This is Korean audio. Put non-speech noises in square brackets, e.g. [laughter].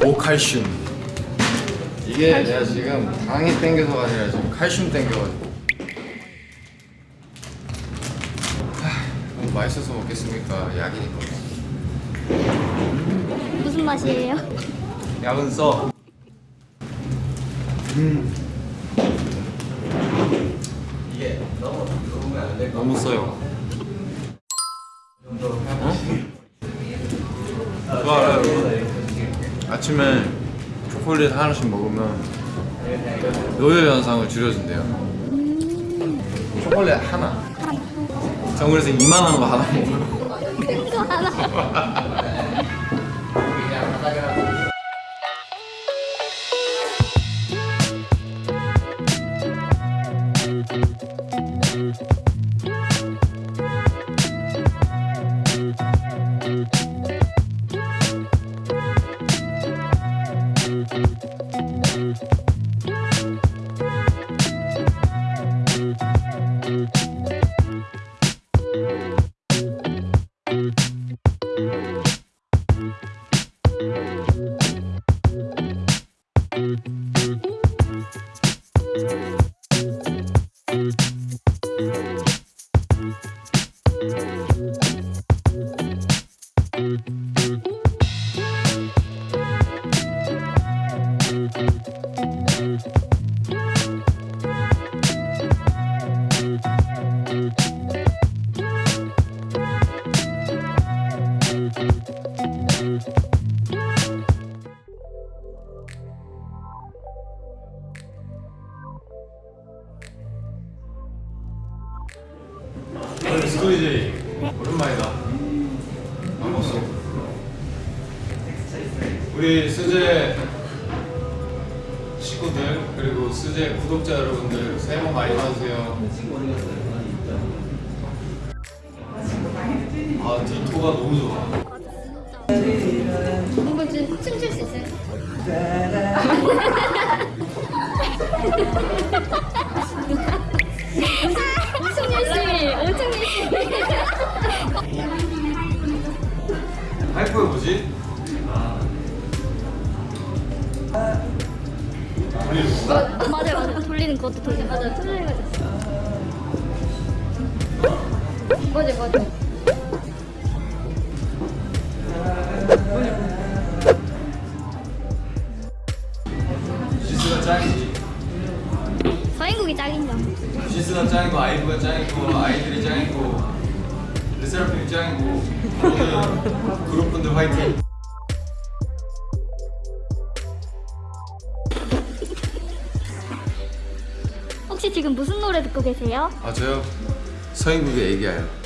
고칼슘. 이게 내가 지금 당이 땡겨서가 아니라 지금 칼슘 땡겨가지고. 하, 너무 맛있어서 먹겠습니까? 약이니까. 무슨 맛이에요? 약은 써. 음. 이게 너무 너무 써요 아침에 초콜릿 하나씩 먹으면 노열 현상을 줄여준대요. 초콜릿 하나. 전 그래서 이만한 거 하나 먹어요 큰거 하나. Thank 스토리제이 오랜만이다. 반갑소. 우리 스제 식구들 그리고 스제 구독자 여러분들 새해 복 많이 받으세요. 아 디토가 너무 좋아. 이거 좀 춤출 수 있어요? [laughs] 이프가 뭐지? 돌리는 건가? 맞아, 맞아. 돌리는 것도 돌리는 맞아, 돌리는 거죠. 맞아, 맞아. 지스가 짱이지 서인국이 짱이죠. 지스가 짱이고 아이브가 짱이고 아이들이 짱이고 [laughs] 그룹분들 화이팅 혹시 지금 무슨 노래 듣고 계세요? 아 저요? 서인국의 애기야요